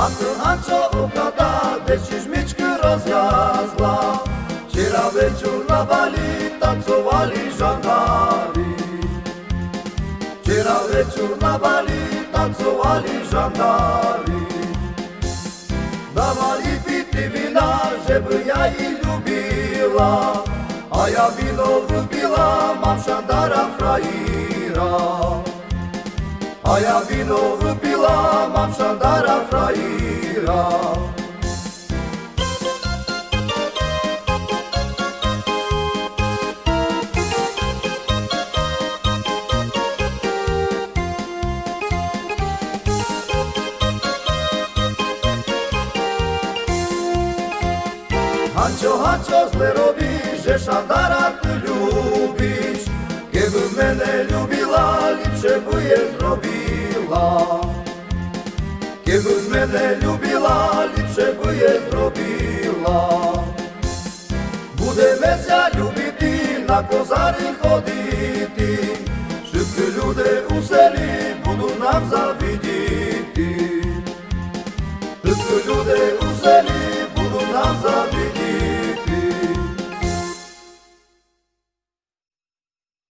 A słychacza ukada, gdzieś miczkę rozjazła Wczera wieczór na bali tancowali żandari Wczera wieczór na bali tancowali żandari Dawali pity wina, żeby ja jej lubiła A ja wino lubiła, mam szandara frajera А я віно випила, мав шандара фраїра. Ганчо, Ганчо, зле робиш, же шандара ти любиш, мене любила, ліпше би є зробила, будемеся любити, на козарі ходити, Шибки люди у селі будуть нам за.